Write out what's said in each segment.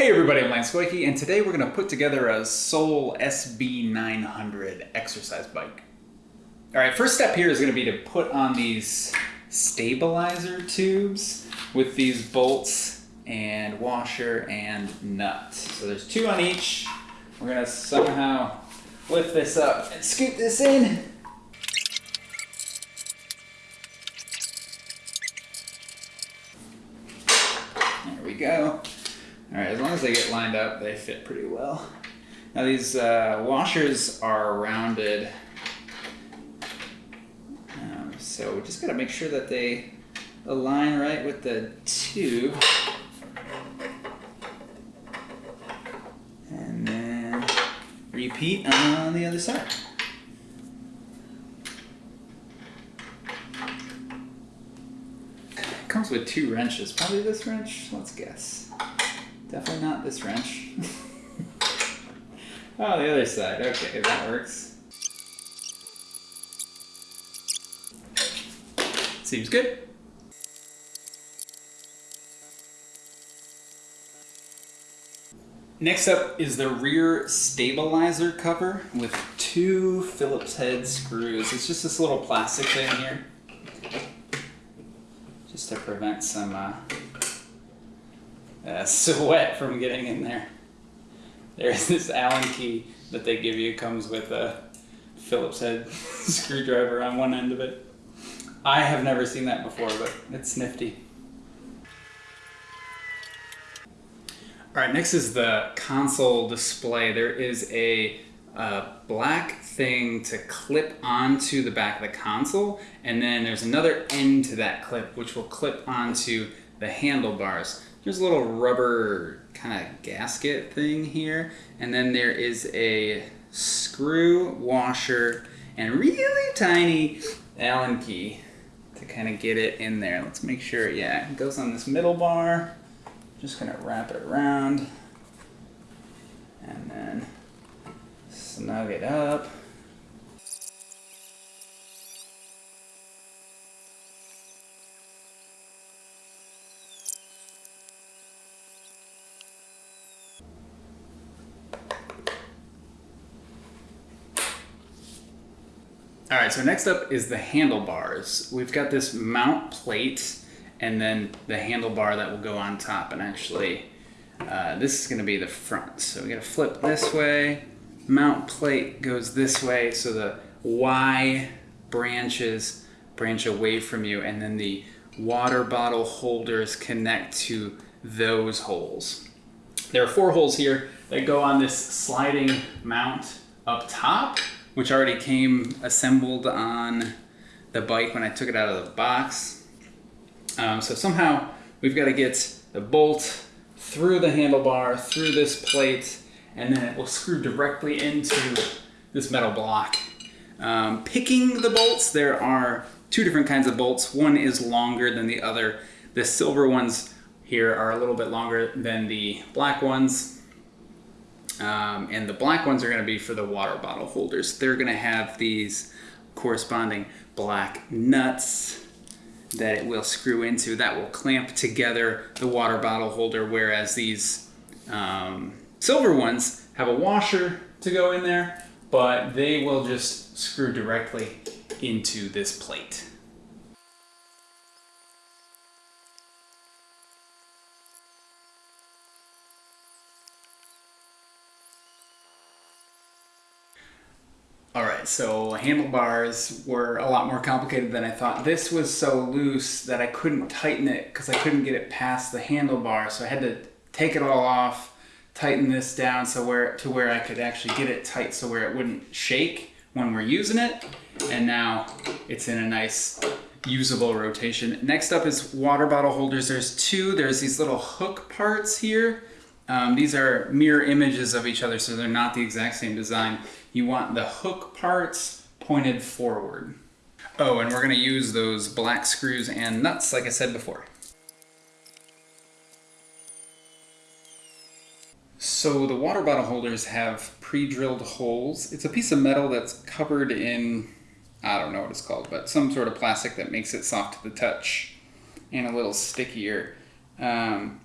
Hey everybody, I'm Lance Goyke, and today we're going to put together a Sole SB900 exercise bike. Alright, first step here is going to be to put on these stabilizer tubes with these bolts and washer and nut. So there's two on each. We're going to somehow lift this up and scoop this in. There we go. All right, as long as they get lined up, they fit pretty well. Now these uh, washers are rounded, um, so we just gotta make sure that they align right with the tube. And then repeat on the other side. comes with two wrenches. Probably this wrench. Let's guess. Definitely not this wrench. oh, the other side. Okay, that works. Seems good. Next up is the rear stabilizer cover with two Phillips head screws. It's just this little plastic thing here just to prevent some uh, uh, sweat from getting in there. There's this Allen key that they give you. comes with a Phillips head screwdriver on one end of it. I have never seen that before, but it's nifty. All right, next is the console display. There is a a black thing to clip onto the back of the console and then there's another end to that clip which will clip onto the handlebars. There's a little rubber kind of gasket thing here and then there is a screw washer and really tiny Allen key to kind of get it in there. Let's make sure, yeah, it goes on this middle bar. Just gonna wrap it around and then snug it up. All right, so next up is the handlebars. We've got this mount plate and then the handlebar that will go on top and actually uh, this is gonna be the front. So we gotta flip this way mount plate goes this way, so the Y branches branch away from you, and then the water bottle holders connect to those holes. There are four holes here that go on this sliding mount up top, which already came assembled on the bike when I took it out of the box. Um, so somehow we've got to get the bolt through the handlebar, through this plate, and then it will screw directly into this metal block. Um, picking the bolts, there are two different kinds of bolts. One is longer than the other. The silver ones here are a little bit longer than the black ones. Um, and the black ones are going to be for the water bottle holders. They're going to have these corresponding black nuts that it will screw into that will clamp together the water bottle holder, whereas these um, Silver ones have a washer to go in there, but they will just screw directly into this plate. All right, so handlebars were a lot more complicated than I thought. This was so loose that I couldn't tighten it because I couldn't get it past the handlebar, so I had to take it all off tighten this down so where to where I could actually get it tight so where it wouldn't shake when we're using it. And now it's in a nice usable rotation. Next up is water bottle holders. There's two. There's these little hook parts here. Um, these are mirror images of each other, so they're not the exact same design. You want the hook parts pointed forward. Oh, and we're gonna use those black screws and nuts like I said before. So the water bottle holders have pre-drilled holes. It's a piece of metal that's covered in, I don't know what it's called, but some sort of plastic that makes it soft to the touch and a little stickier. Um,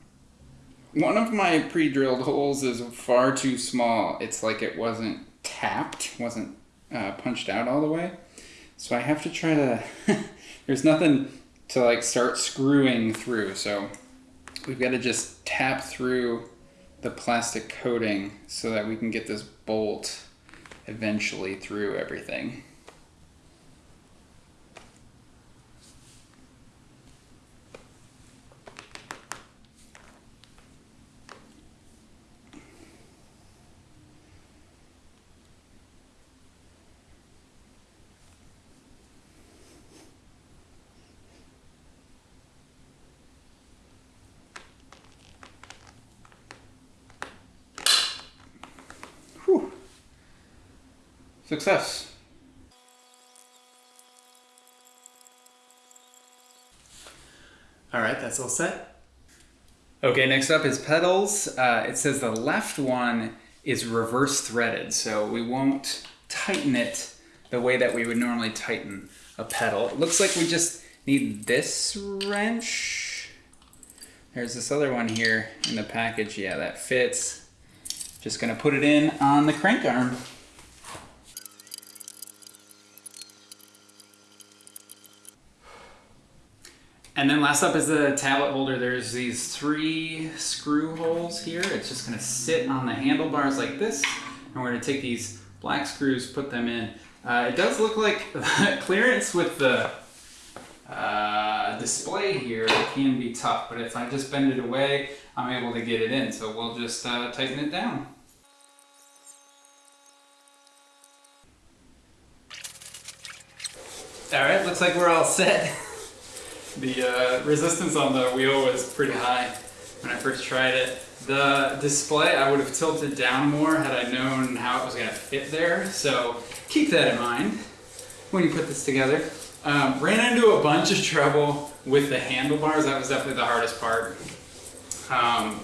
one of my pre-drilled holes is far too small. It's like it wasn't tapped, wasn't uh, punched out all the way. So I have to try to, there's nothing to like start screwing through. So we've got to just tap through the plastic coating so that we can get this bolt eventually through everything. Success. All right, that's all set. Okay, next up is pedals. Uh, it says the left one is reverse threaded, so we won't tighten it the way that we would normally tighten a pedal. It looks like we just need this wrench. There's this other one here in the package. Yeah, that fits. Just gonna put it in on the crank arm. And then last up is the tablet holder. There's these three screw holes here. It's just gonna sit on the handlebars like this. And we're gonna take these black screws, put them in. Uh, it does look like clearance with the uh, display here can be tough, but if I just bend it away, I'm able to get it in. So we'll just uh, tighten it down. All right, looks like we're all set. The uh, resistance on the wheel was pretty high when I first tried it. The display I would have tilted down more had I known how it was going to fit there, so keep that in mind when you put this together. Um, ran into a bunch of trouble with the handlebars, that was definitely the hardest part. Um,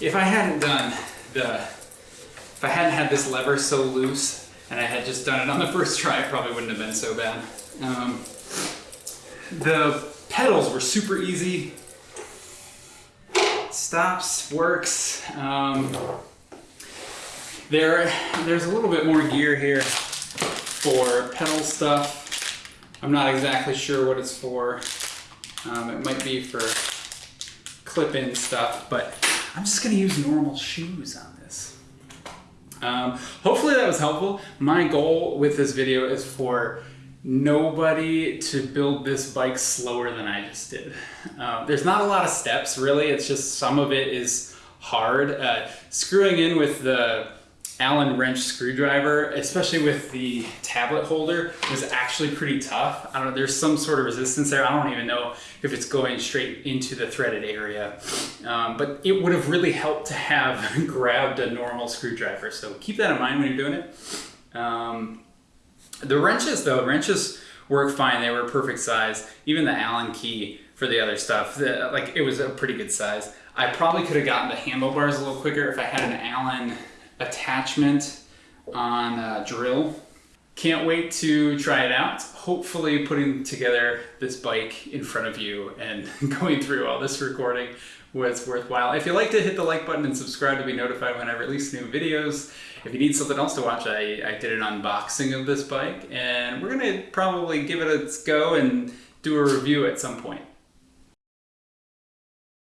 if I hadn't done the, if I hadn't had this lever so loose and I had just done it on the first try, it probably wouldn't have been so bad. Um, the pedals were super easy. Stops, works. Um, there, there's a little bit more gear here for pedal stuff. I'm not exactly sure what it's for. Um, it might be for clip-in stuff, but I'm just gonna use normal shoes on this. Um, hopefully that was helpful. My goal with this video is for nobody to build this bike slower than I just did. Um, there's not a lot of steps really, it's just some of it is hard. Uh, screwing in with the Allen wrench screwdriver, especially with the tablet holder, was actually pretty tough. I don't know, there's some sort of resistance there. I don't even know if it's going straight into the threaded area. Um, but it would have really helped to have grabbed a normal screwdriver. So keep that in mind when you're doing it. Um, the wrenches though, wrenches work fine. They were perfect size. Even the Allen key for the other stuff, the, like it was a pretty good size. I probably could have gotten the handlebars a little quicker if I had an Allen attachment on a drill. Can't wait to try it out. Hopefully putting together this bike in front of you and going through all this recording was worthwhile. If you like to hit the like button and subscribe to be notified when I release new videos. If you need something else to watch, I, I did an unboxing of this bike and we're gonna probably give it a go and do a review at some point.